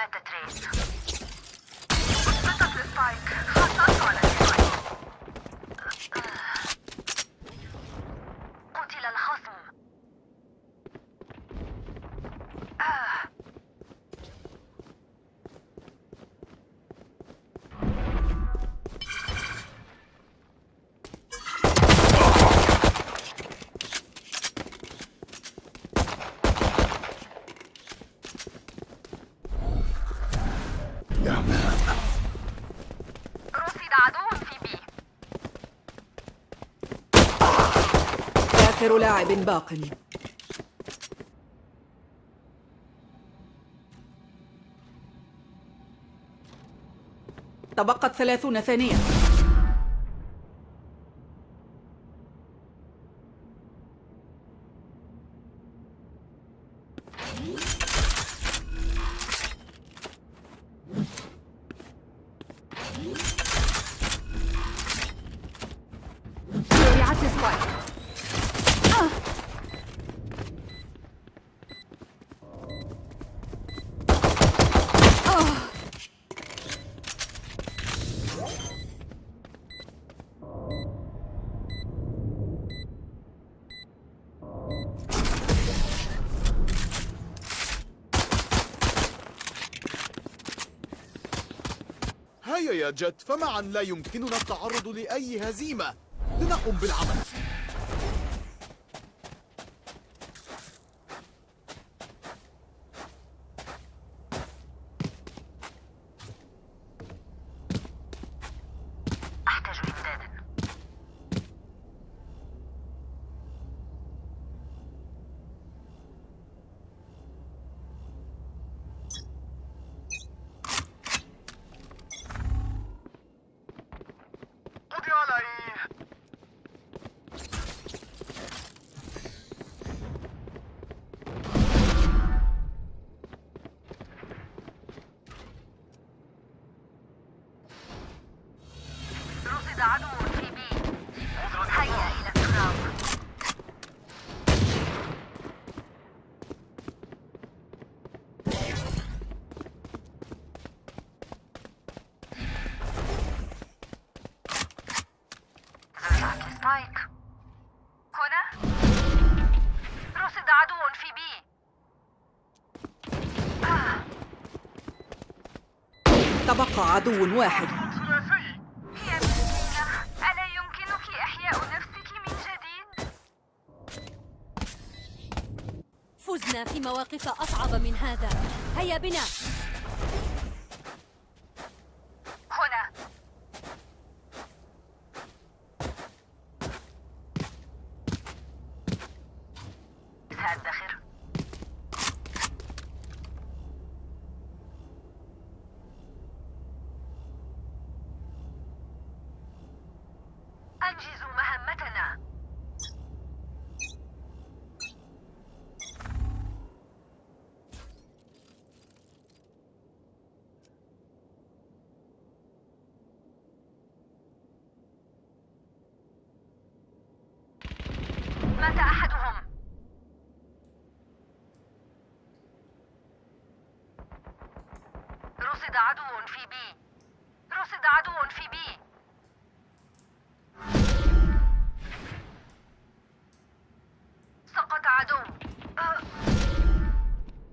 Predatrix. Спасатель Спайк. Хасан Колес. آخر لاعب باق. تبقت ثلاثون ثانية. جت فمعا لا يمكننا التعرض لأي هزيمة. لنقم بالعمل أحتاج إمدادا قضي علي رصد عدو في بي هيا إلى التراب زرعت السبايك هنا رصد عدو في بي تبقى عدو واحد. ثلاثي يا مسكينة ألا يمكنك إحياء نفسك من جديد؟ فزنا في مواقف أصعب من هذا. هيا بنا هنا سأدخر أنجزوا مهمتنا مات أحدهم رصد عدو في بي رصد عدو في بي سقط عدو أه.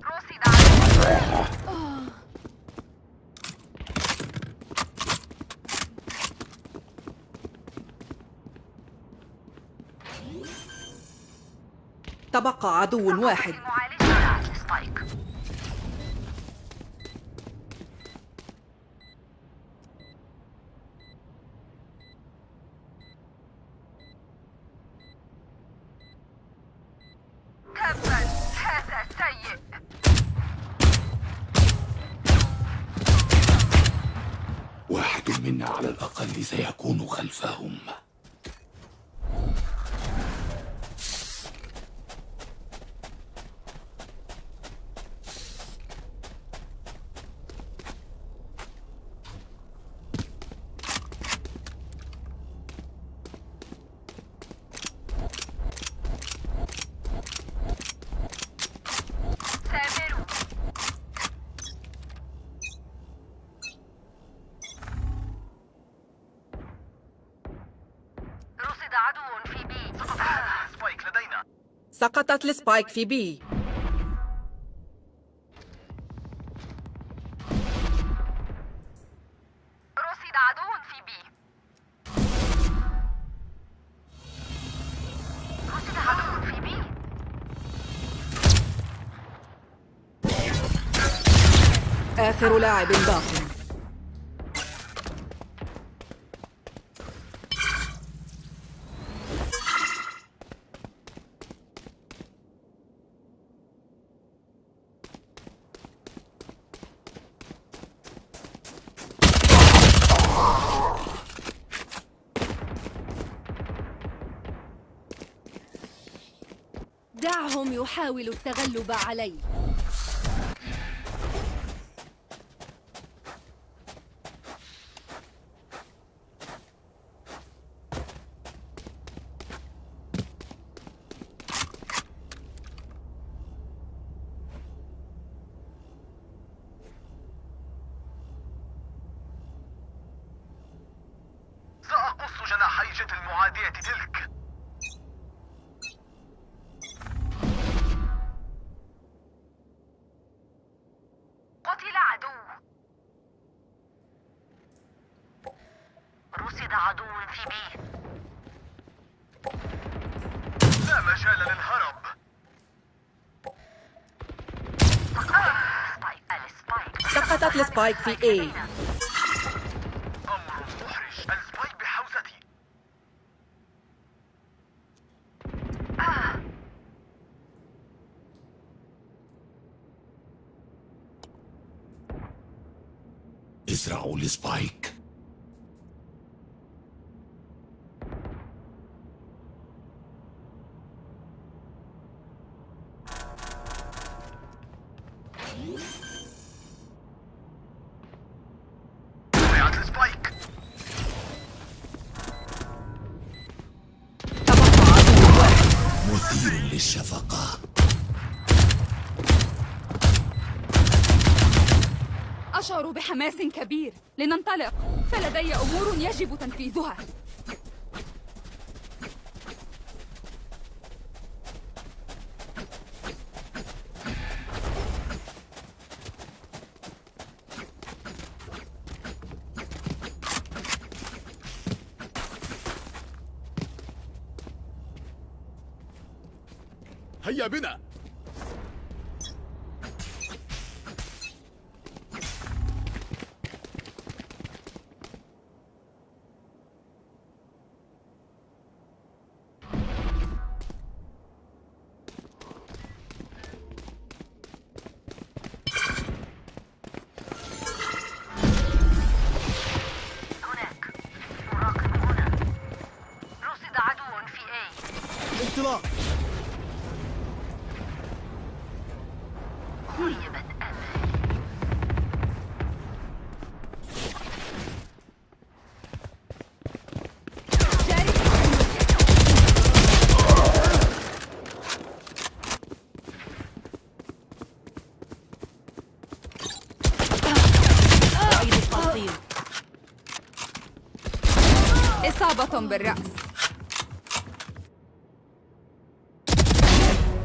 رصد عدو تبقى عدو واحد. سقطت ال Spike في B. رصد عدو في B. رصد عدو في B. آخر لاعب باق يحاولوا التغلب علي سأقص جناحي جت المعادية تلك قتل عدو رصد عدو في B لا مجال للهرب Spike ال Spike ال Spike في A. أمر محرج ال Spike بحوزتي ازرعوا السبايك بحماس كبير لننطلق. فلدي أمور يجب تنفيذها. بالرأس.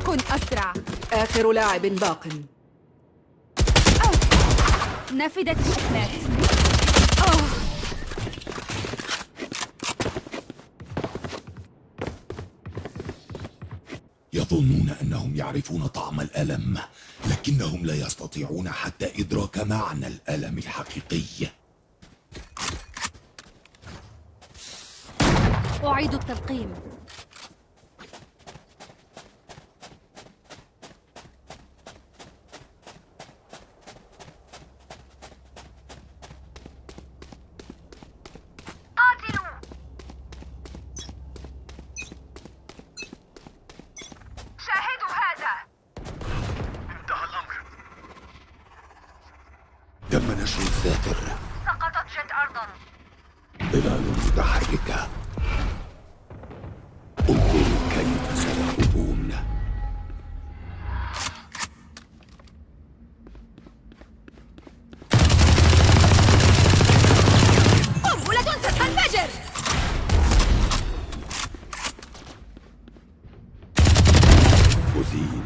كن أسرع. آخر لاعب باق. نفدت الشحنات. يظنون أنهم يعرفون طعم الألم لكنهم لا يستطيعون حتى إدراك معنى الألم الحقيقي. أعيد التلقيم. أزيل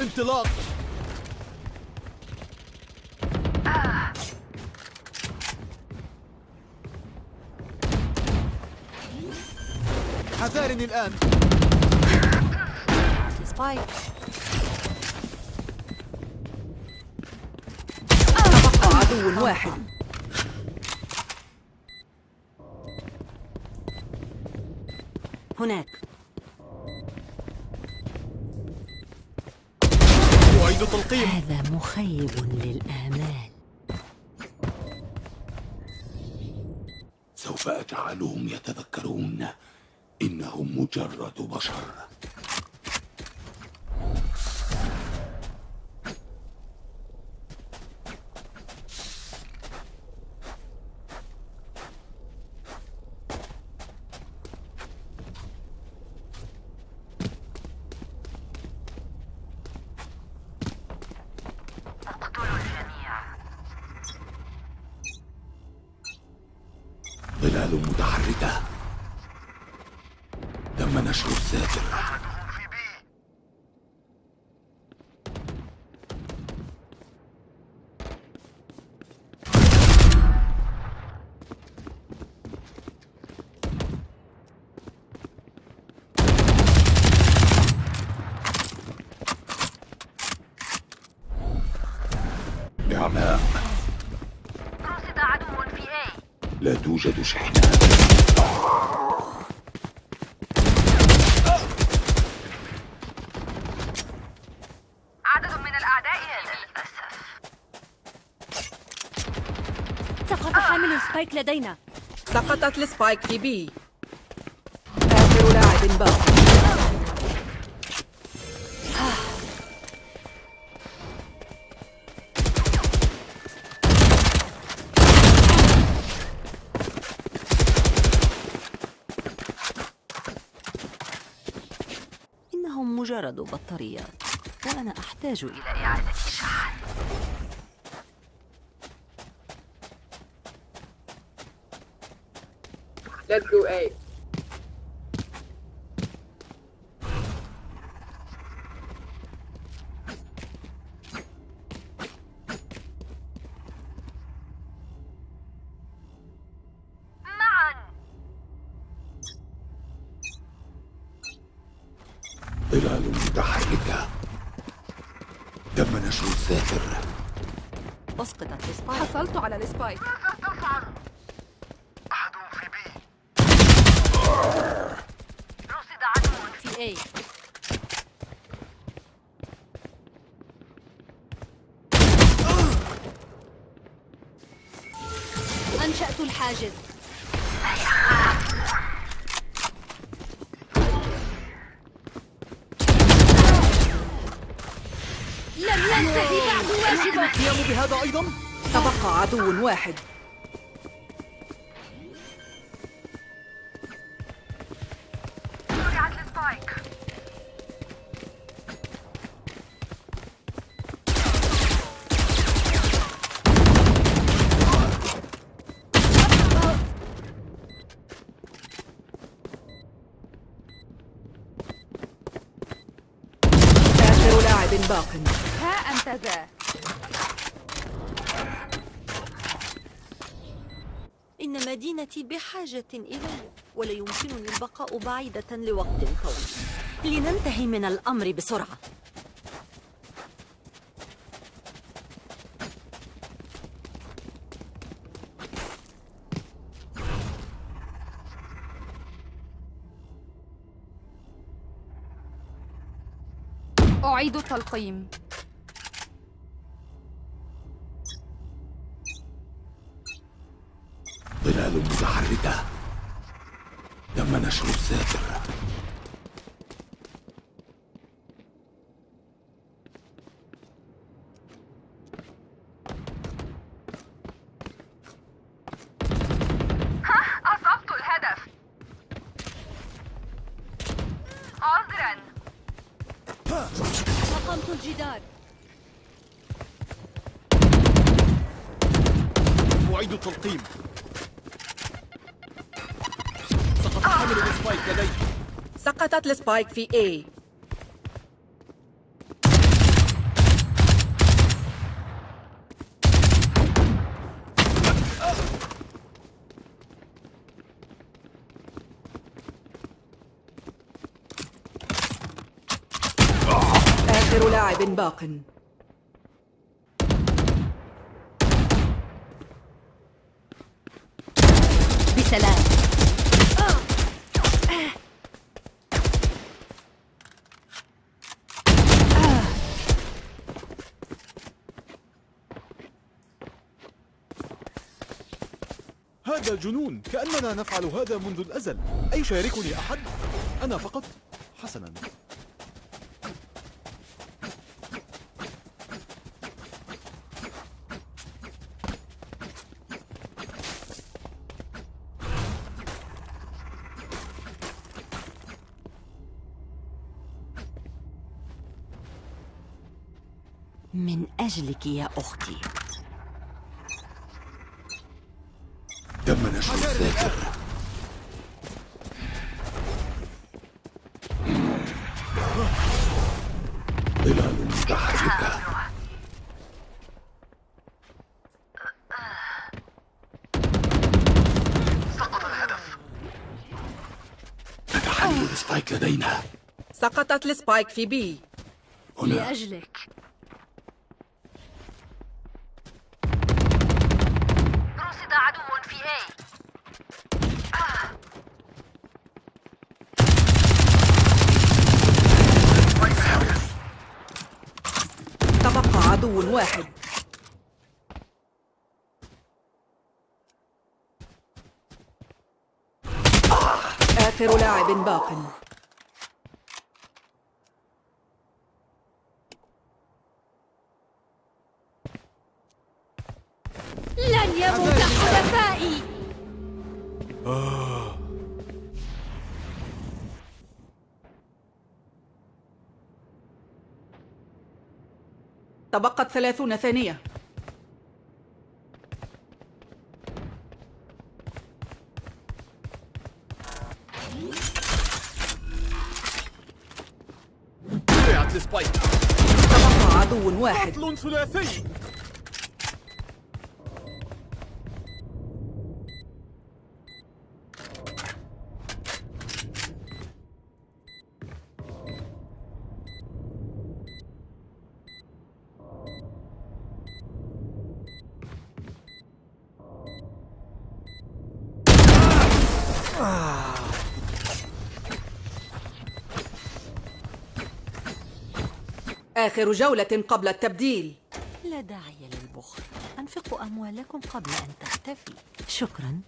انطلاق. حذارني الآن. سبايك عدو واحد. هناك. أعيد تلقيم هذا مخيب للآمال. سوف أجعلهم يتذكرون إنهم مجرد بشر. متحركة تم نشر الساتر أحدهم في بي نعماء رصد عدو في A لا توجد شحنات عدد من الأعداء للأسف سقط حامل سبايك لدينا. سقطت السبايك في بي. آخر لاعب باق إنهم مجرد بطاريات وأنا أحتاج إلى إعادة الشحن Let's go A A أنشأت الحاجز. لم ينتهي بعد واجبة. القيام بهذا أيضا؟ تبقى عدو واحد. بحاجة إلي ولا يمكنني البقاء بعيدة لوقت طويل. لننتهي من الأمر بسرعة. أعيد التلقيم ظلال متحركة تم نشر سقطت السبايك في A. آخر لاعب باق. بسلام. هذا جنون كأننا نفعل هذا منذ الأزل أيشاركني أحد؟ أنا فقط؟ حسنا من أجلك يا أختي الذاكر ظلال متحركة سقط الهدف. تتحلل السبايك لدينا. سقطت السبايك في هنا. لأجلك رصد عدو في A تبقى عدو واحد آخر لاعب باق. لن يموت حلفائي تبقت ثلاثون ثانية. عدو واحد قتل ثلاثي آخر جولة قبل التبديل. لا داعي للبخل. أنفقوا أموالكم قبل أن تختفي. شكرا.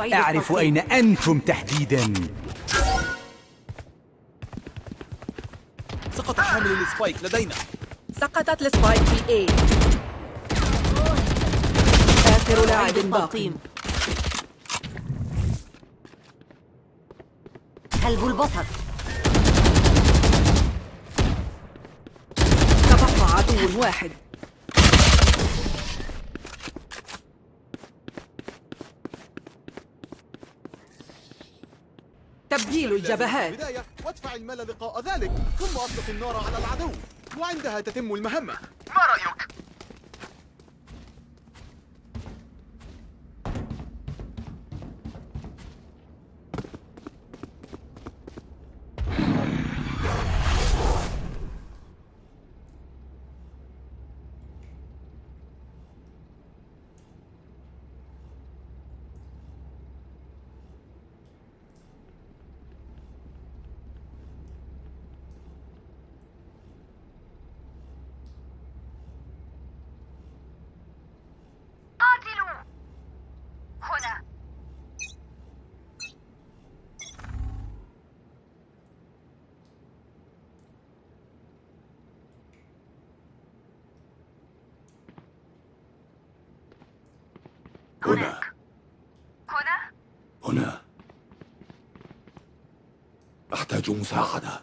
أعرف. أين أنتم تحديدا. سقط حامل ال Spike لدينا. سقطت ال Spike في A. آخر لاعب أعيد باق التلقيم كلب البصر تبقى عدو واحد. تسجيل الجبهات. وادفع المال لقاء ذلك ثم أطلق النار على العدو وعندها تتم المهمة ما رأيك؟ قاتلوا هنا هنا. هنا؟ هنا. أحتاج مساعدة.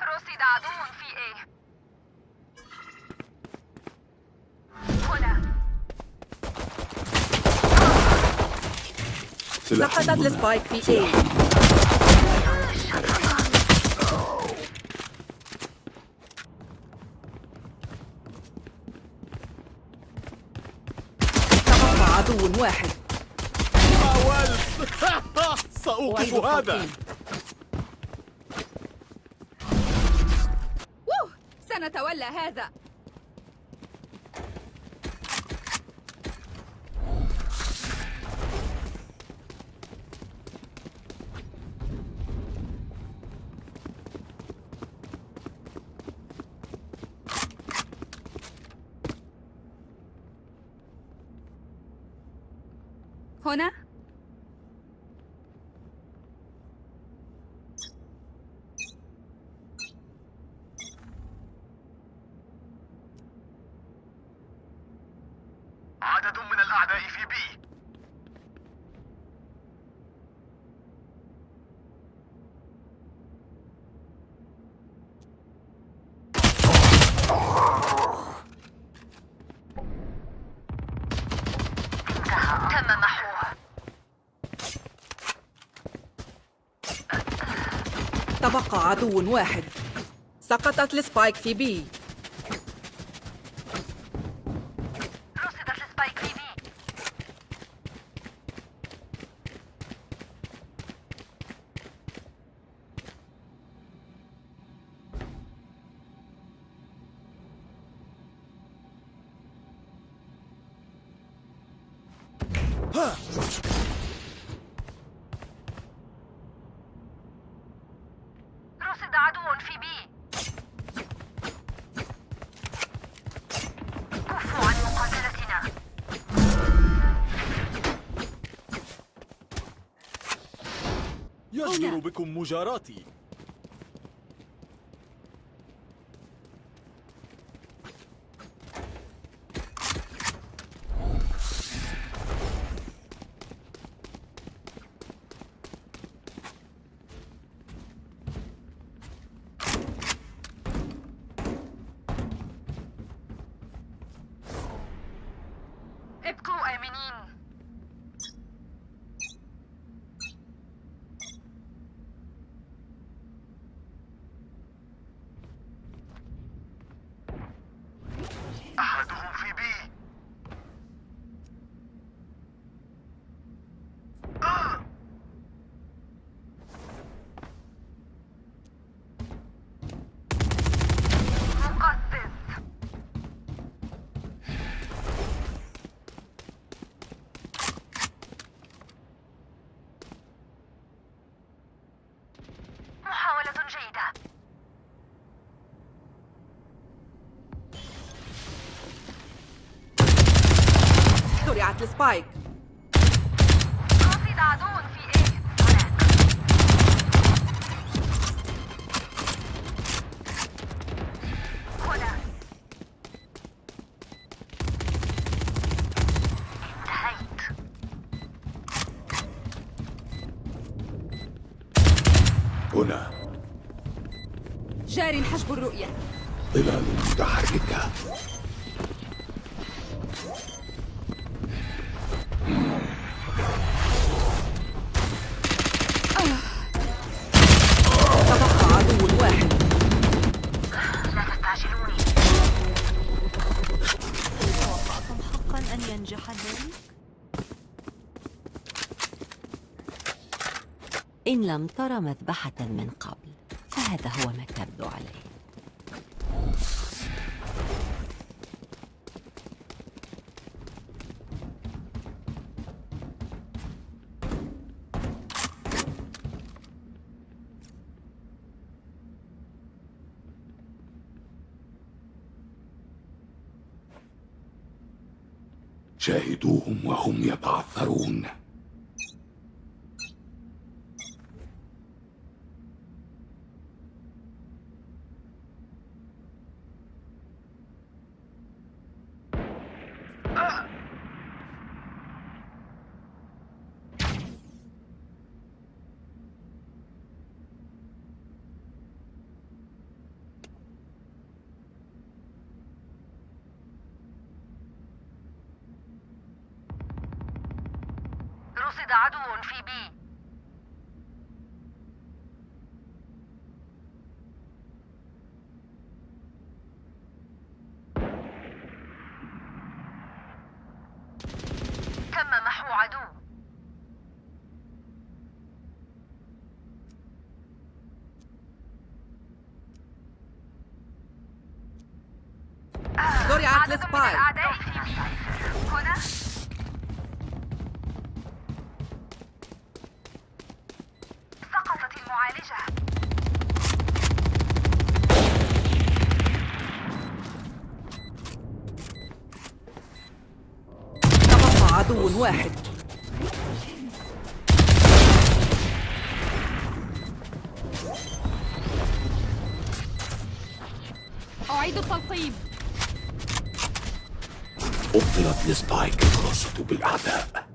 رصد عدو في إيه هنا. سقطت. السبايك في اي تبقى عدو واحد. حاولت سأوقف هذا. سنتولى هذا. تبقى عدو واحد. سقطت السبايك في بي. مجاراتي. ابقوا آمنين. زرعت السبايك رصد عدو في إيه هنا. انتهيت هنا جار حجب الرؤية. ظلال متحركة. لم تر مذبحة من قبل فهذا هو ما تبدو عليه. شاهدوهم وهم يتعثرون. رصد عدو في B تم محو عدو زرعت عدد من ال Spike الأعداء في B هنا سقطت المعالجة تبقى عدو واحد. أعيد التلقيم أبطلت السبايك الخاصة بالأعداء.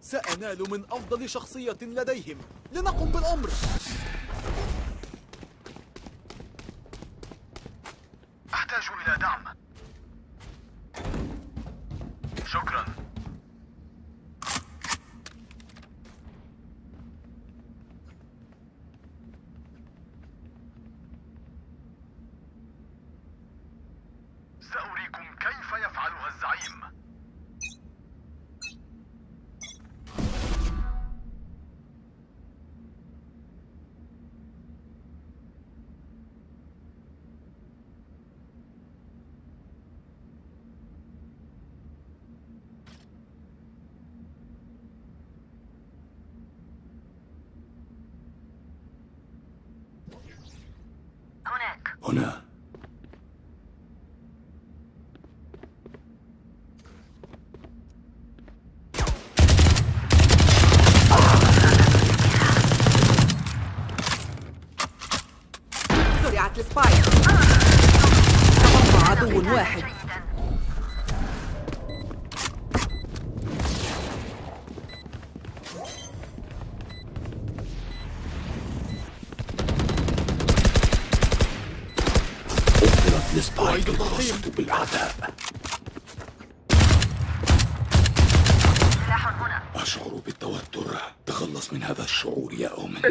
سأنال من أفضل شخصية لديهم. لنقم بالأمر. هناك بالأعداء أشعر بالتوتر. تخلص من هذا الشعور يا أومن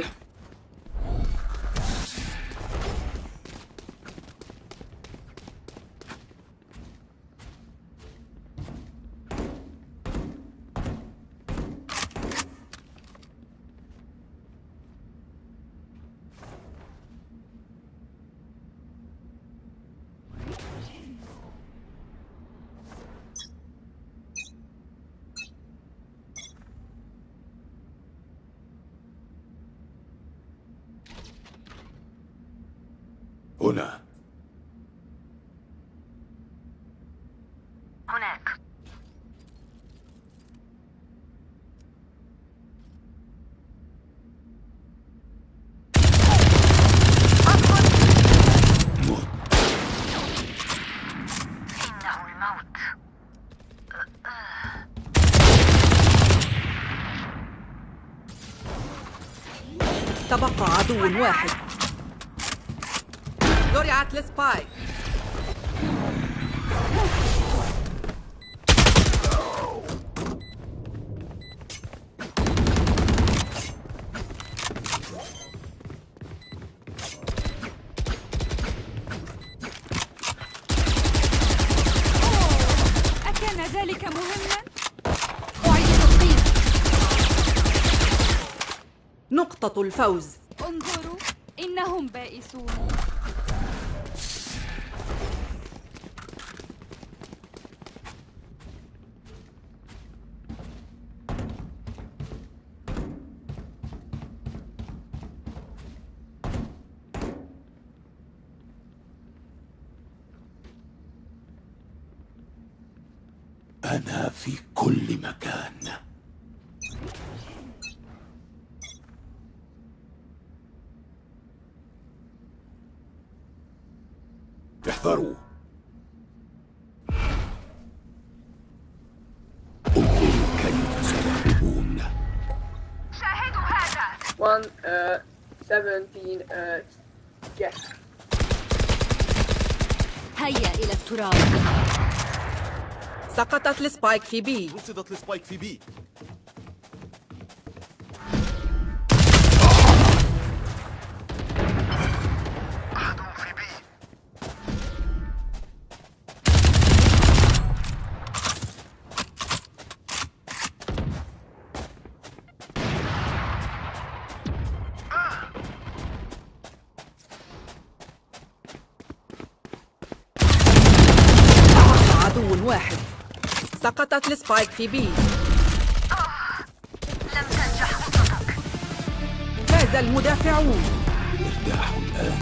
هنا هناك موت إنه الموت تبقى عدو واحد. زرعت السبايك الفوز. انظروا كيف سيهربون شاهدوا هذا One, uh, 17, uh, yes. هيا إلى التراب. سقطت السبايك في بي. رصدت السبايك في بي. السبايك في بي لم تنجح خطتك فاز المدافعون. ارتاحوا الآن